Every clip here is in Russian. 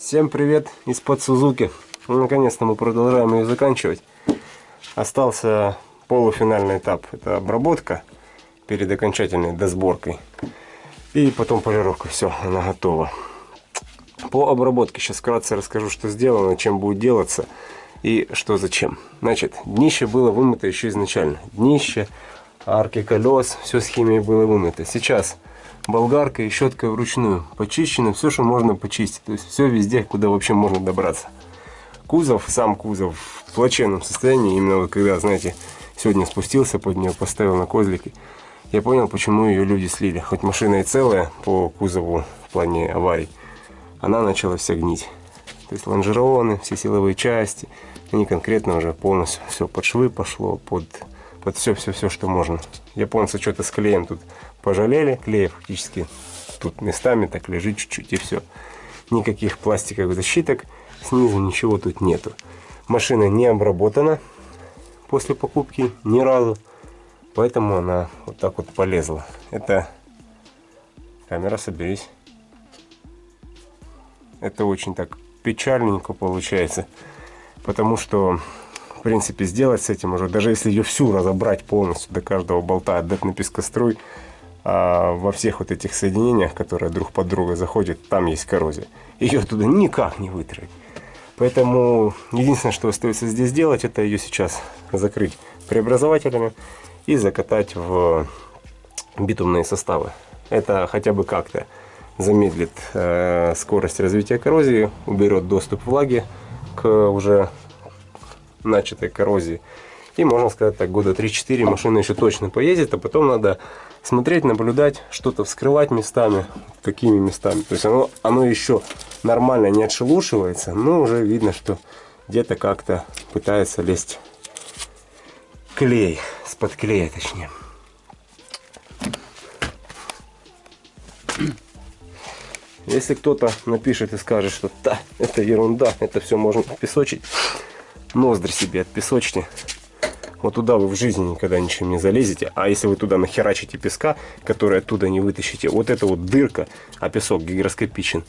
Всем привет из-под Сузуки. Ну, Наконец-то мы продолжаем ее заканчивать. Остался полуфинальный этап. Это обработка перед окончательной досборкой. И потом полировка. Все, она готова. По обработке сейчас вкратце расскажу, что сделано, чем будет делаться и что зачем. Значит, днище было вымыто еще изначально. Днище, арки колес, все с химией было вымыто. Сейчас болгаркой и щеткой вручную почищено все, что можно почистить. То есть все везде, куда вообще можно добраться. Кузов, сам кузов в плачевном состоянии. Именно вот когда, знаете, сегодня спустился под нее, поставил на козлики. Я понял, почему ее люди слили. Хоть машина и целая по кузову в плане аварий, она начала вся гнить. То есть лонжероны, все силовые части, они конкретно уже полностью все под швы пошло, под, под все-все-все, что можно. Японцы что-то с клеем тут пожалели, клея фактически тут местами так лежит чуть-чуть и все. Никаких пластиковых защиток, снизу ничего тут нету. Машина не обработана после покупки ни разу, поэтому она вот так вот полезла. Это камера, соберись. Это очень так печальненько получается, потому что в принципе сделать с этим уже, даже если ее всю разобрать полностью до каждого болта, отдать на пескоструй, а во всех вот этих соединениях, которые друг под друга заходят, там есть коррозия. Ее туда никак не вытравить. Поэтому единственное, что остается здесь делать, это ее сейчас закрыть преобразователями и закатать в битумные составы. Это хотя бы как-то замедлит э, скорость развития коррозии, уберет доступ влаги к уже начатой коррозии. И можно сказать так, года 3-4 машина еще точно поездит, а потом надо смотреть, наблюдать, что-то вскрывать местами, какими местами. То есть оно, оно еще нормально не отшелушивается, но уже видно, что где-то как-то пытается лезть клей, с-под клея точнее. Если кто-то напишет и скажет, что да, это ерунда, это все можно песочить, ноздри себе отпесочьте. Вот туда вы в жизни никогда ничем не залезете. А если вы туда нахерачите песка, который оттуда не вытащите, вот эта вот дырка, а песок гигроскопичен,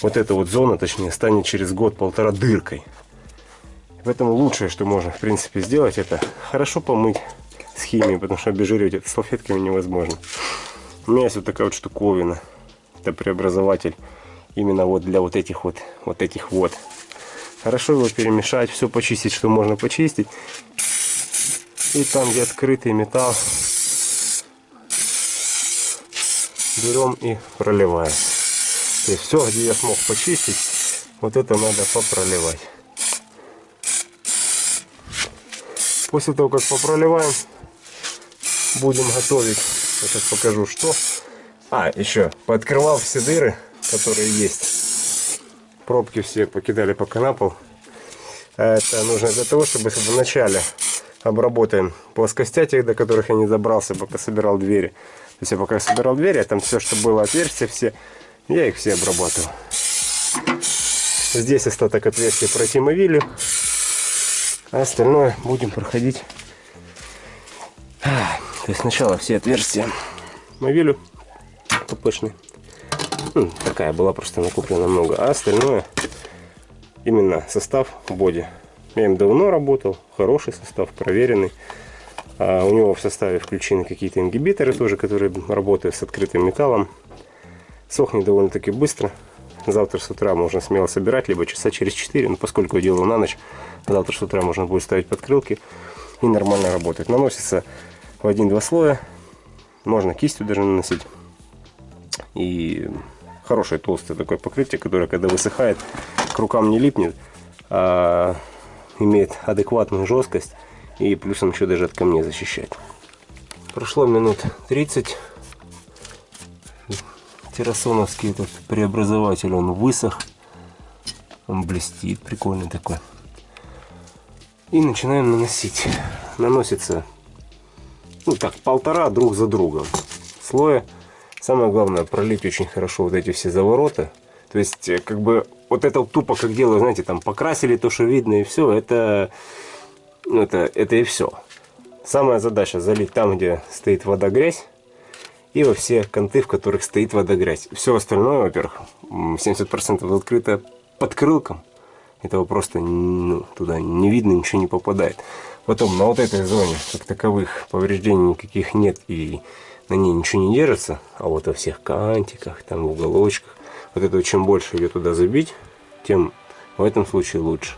вот эта вот зона, точнее, станет через год-полтора дыркой. Поэтому лучшее, что можно, в принципе, сделать, это хорошо помыть с химией, потому что обезжиривать это салфетками невозможно. У меня есть вот такая вот штуковина. Это преобразователь именно вот для вот этих вот, вот этих вот. Хорошо его перемешать, все почистить, что можно почистить. И там, где открытый металл, берем и проливаем. То есть все, где я смог почистить, вот это надо попроливать. После того, как попроливаем, будем готовить. Я сейчас покажу, что. А, еще пооткрывал все дыры, которые есть. Пробки все покидали пока на пол. Это нужно для того, чтобы в начале обработаем плоскостя тех, до которых я не добрался, пока собирал двери. То есть я пока собирал двери, а там все, что было отверстия, все, я их все обрабатывал. Здесь остаток отверстия протимовили, а остальное будем проходить. То есть сначала все отверстия мовилю ППшный. Ну, такая была просто накуплена много, а остальное именно состав боди я им давно работал, хороший состав, проверенный. А у него в составе включены какие-то ингибиторы тоже, которые работают с открытым металлом. Сохнет довольно-таки быстро. Завтра с утра можно смело собирать, либо часа через 4. Но поскольку я делаю на ночь, завтра с утра можно будет ставить подкрылки и нормально работать. Наносится в один-два слоя. Можно кистью даже наносить. И хорошее толстое такое покрытие, которое когда высыхает, к рукам не липнет. А имеет адекватную жесткость и плюсом еще даже от камней защищает. Прошло минут 30. Террасоновский этот преобразователь, он высох. Он блестит, прикольный такой. И начинаем наносить. Наносится, ну так, полтора друг за другом слоя. Самое главное, пролить очень хорошо вот эти все завороты. То есть, э, как бы, вот это тупо, как делают, знаете, там покрасили то, что видно, и все, это, ну, это, это и все. Самая задача залить там, где стоит вода, грязь, и во все конты, в которых стоит вода, грязь. Все остальное, во-первых, 70% открыто подкрылкам, этого просто ну, туда не видно, ничего не попадает. Потом на вот этой зоне, как таковых, повреждений никаких нет и на ней ничего не держится, а вот во всех кантиках, там в уголочках, вот это чем больше ее туда забить, тем в этом случае лучше.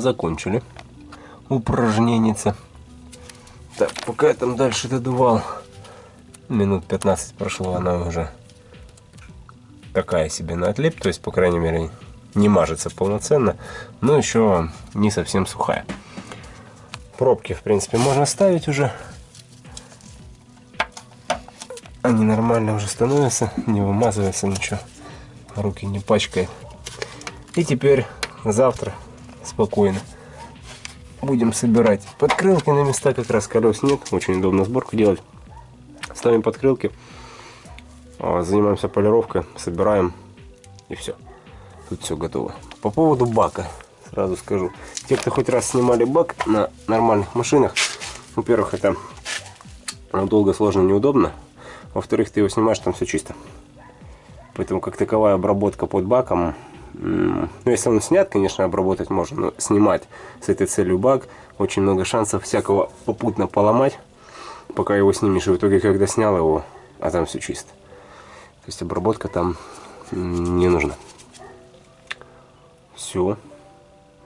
Закончили упражненица. Так, пока я там дальше додувал, минут 15 прошло, она уже такая себе на отлип, то есть, по крайней мере, не мажется полноценно, но еще не совсем сухая. Пробки, в принципе, можно ставить уже. Они нормально уже становятся, не вымазывается ничего, руки не пачкает. И теперь завтра спокойно. Будем собирать подкрылки на места, как раз колес нет. Очень удобно сборку делать. Ставим подкрылки, а, занимаемся полировкой, собираем и все. Тут все готово. По поводу бака сразу скажу. Те, кто хоть раз снимали бак на нормальных машинах, во-первых, это долго, сложно, неудобно. Во-вторых, ты его снимаешь, там все чисто. Поэтому как таковая обработка под баком ну, если он снят, конечно, обработать можно, но снимать с этой целью баг, очень много шансов всякого попутно поломать, пока его снимешь. И в итоге, когда снял его, а там все чисто. То есть обработка там не нужна. Все.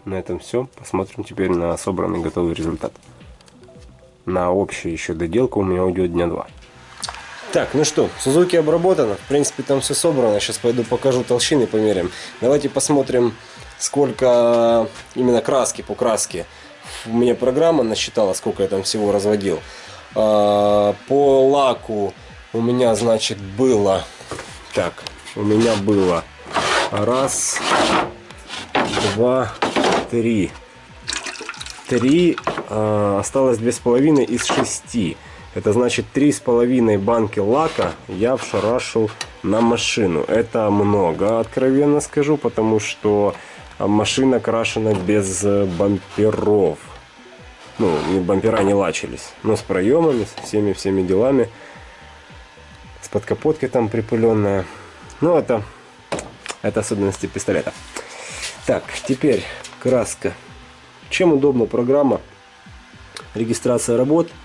На этом все. Посмотрим теперь на собранный готовый результат. На общую еще доделку у меня уйдет дня два. Так, ну что, Сузуки обработано. В принципе, там все собрано. Сейчас пойду покажу толщины, померяем. Давайте посмотрим, сколько именно краски по краске. У меня программа насчитала, сколько я там всего разводил. А, по лаку у меня, значит, было... Так, у меня было раз, два, три. Три, а, осталось две с половиной из шести. Это значит три с половиной банки лака я вшарашил на машину. Это много, откровенно скажу, потому что машина крашена без бамперов. Ну, бампера не лачились, но с проемами, с всеми-всеми делами. С подкапоткой там припыленная. Ну, это, это особенности пистолета. Так, теперь краска. Чем удобна программа? Регистрация работ –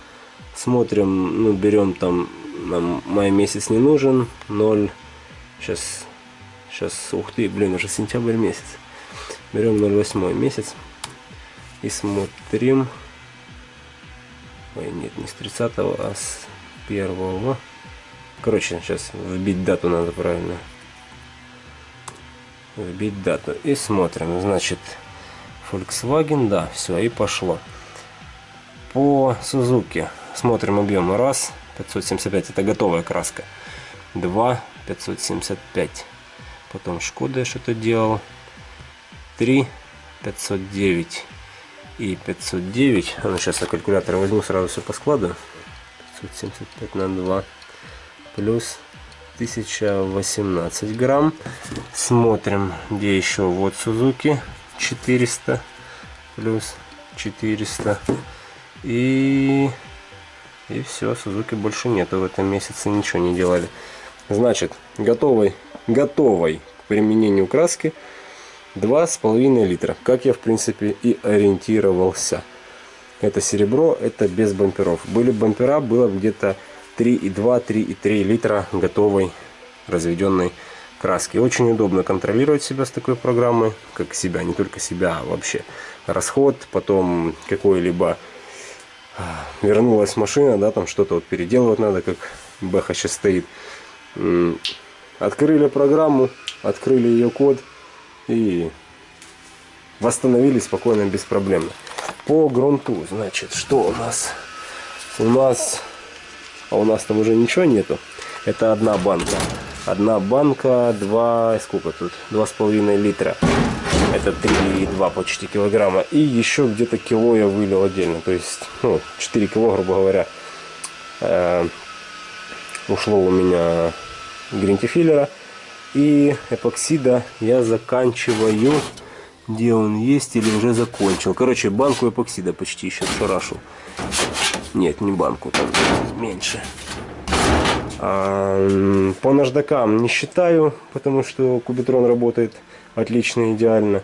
смотрим, ну, берем там, нам май месяц не нужен, 0, сейчас, сейчас, ух ты, блин, уже сентябрь месяц. Берем 0,8 месяц и смотрим, ой, нет, не с 30, а с 1. Короче, сейчас вбить дату надо правильно. Вбить дату и смотрим, значит, Volkswagen, да, все, и пошло. По Suzuki Смотрим объем. Раз, 575, это готовая краска. Два, 575. Потом Шкода я что-то делал. Три, 509 и 509. А ну, сейчас я калькулятор возьму, сразу все поскладываю. 575 на 2 плюс 1018 грамм. Смотрим, где еще. Вот Сузуки 400 плюс 400 и и все, Сузуки больше нету в этом месяце, ничего не делали. Значит, готовой, готовой к применению краски 2,5 литра. Как я, в принципе, и ориентировался. Это серебро, это без бамперов. Были бампера, было где-то 3,2-3,3 литра готовой разведенной краски. Очень удобно контролировать себя с такой программой, как себя, не только себя, а вообще расход, потом какой-либо вернулась машина, да, там что-то вот переделывать надо, как Бэха сейчас стоит. Открыли программу, открыли ее код и восстановились спокойно, беспроблемно. По грунту, значит, что у нас? У нас... А у нас там уже ничего нету. Это одна банка. Одна банка, два... Сколько тут? Два с половиной литра. Это 3,2 почти килограмма. И еще где-то кило я вылил отдельно. То есть, ну, 4 кило, грубо говоря, э, ушло у меня гринтифиллера. И эпоксида я заканчиваю. Где он есть или уже закончил. Короче, банку эпоксида почти еще шарашил. Нет, не банку, там меньше. По наждакам не считаю, потому что кубитрон работает отлично, идеально.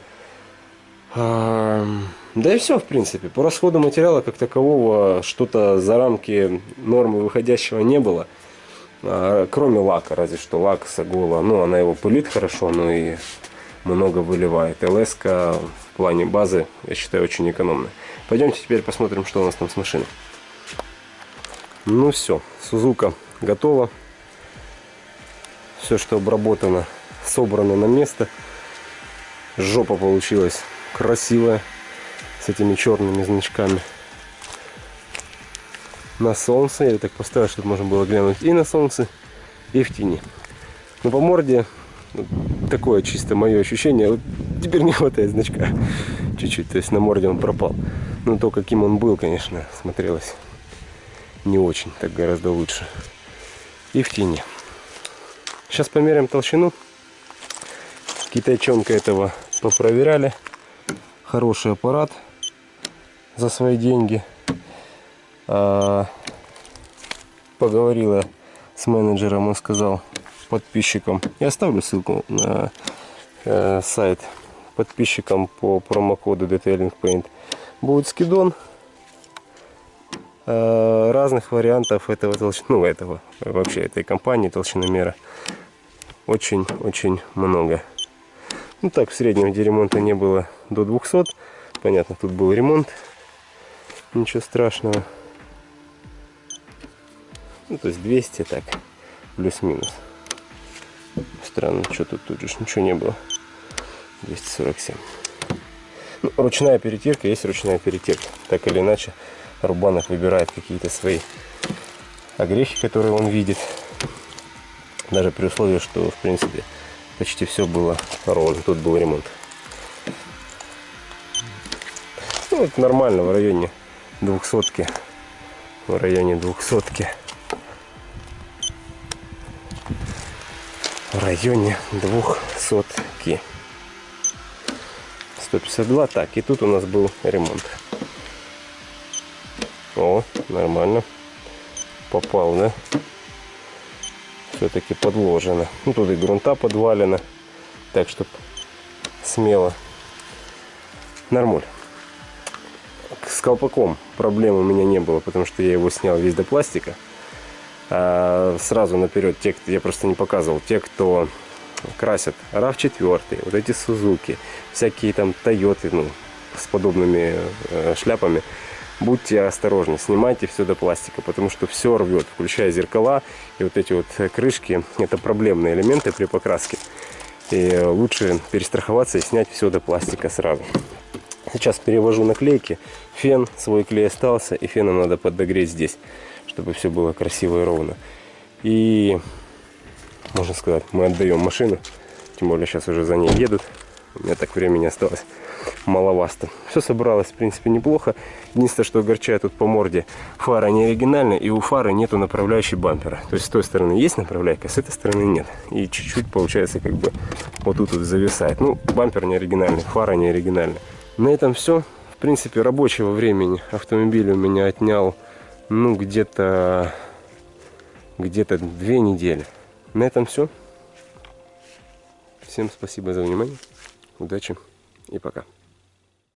Да и все, в принципе. По расходу материала как такового что-то за рамки нормы выходящего не было. А, кроме лака, разве что лак Сагола. Ну, она его пылит хорошо, но и много выливает. ЛС в плане базы, я считаю, очень экономная. Пойдемте теперь посмотрим, что у нас там с машиной. Ну все, Сузука готова. Все, что обработано, собрано на место. Жопа получилась красивая с этими черными значками. На солнце, я так поставил, чтобы можно было глянуть и на солнце, и в тени. Но по морде такое чисто мое ощущение. Вот теперь не хватает значка чуть-чуть, то есть на морде он пропал. Но то, каким он был, конечно, смотрелось не очень, так гораздо лучше. И в тени. Сейчас померяем толщину. Китайчонка этого попроверяли. Хороший аппарат за свои деньги. А, поговорила с менеджером, он сказал подписчикам. Я оставлю ссылку на э, сайт подписчикам по промокоду Detailing Paint. Будет скидон разных вариантов этого толщины, ну этого, вообще этой компании толщиномера очень-очень много. Ну так, в среднем, где ремонта не было до 200, понятно, тут был ремонт, ничего страшного. Ну, то есть 200 так, плюс-минус. Странно, что тут, тут же ничего не было. 247. Ну, ручная перетирка есть ручная перетирка, так или иначе Рубанов выбирает какие-то свои огрехи, которые он видит. Даже при условии, что, в принципе, почти все было ровно. Тут был ремонт. Ну, вот нормально, в районе двухсотки. В районе двухсотки. В районе двухсотки. 152. Так, и тут у нас был ремонт. О, нормально. Попал, да? Все-таки подложено. Ну, тут и грунта подвалено. Так, чтобы смело. Нормуль. С колпаком проблем у меня не было, потому что я его снял весь до пластика. А сразу наперед, те, я просто не показывал, те, кто красят RAV4, вот эти Сузуки, всякие там Тойоты, ну, с подобными э, шляпами, будьте осторожны, снимайте все до пластика, потому что все рвет, включая зеркала и вот эти вот крышки, это проблемные элементы при покраске. И лучше перестраховаться и снять все до пластика сразу. Сейчас перевожу наклейки, фен, свой клей остался, и феном надо подогреть здесь, чтобы все было красиво и ровно. И, можно сказать, мы отдаем машину, тем более сейчас уже за ней едут, у меня так времени осталось маловасто. Все собралось, в принципе, неплохо. Единственное, что огорчает тут по морде, фара не оригинальная, и у фары нету направляющей бампера. То есть с той стороны есть направляйка, с этой стороны нет. И чуть-чуть, получается, как бы вот тут вот зависает. Ну, бампер не оригинальный, фара не оригинальная. На этом все. В принципе, рабочего времени автомобиль у меня отнял, ну, где-то где-то две недели. На этом все. Всем спасибо за внимание. Удачи и пока.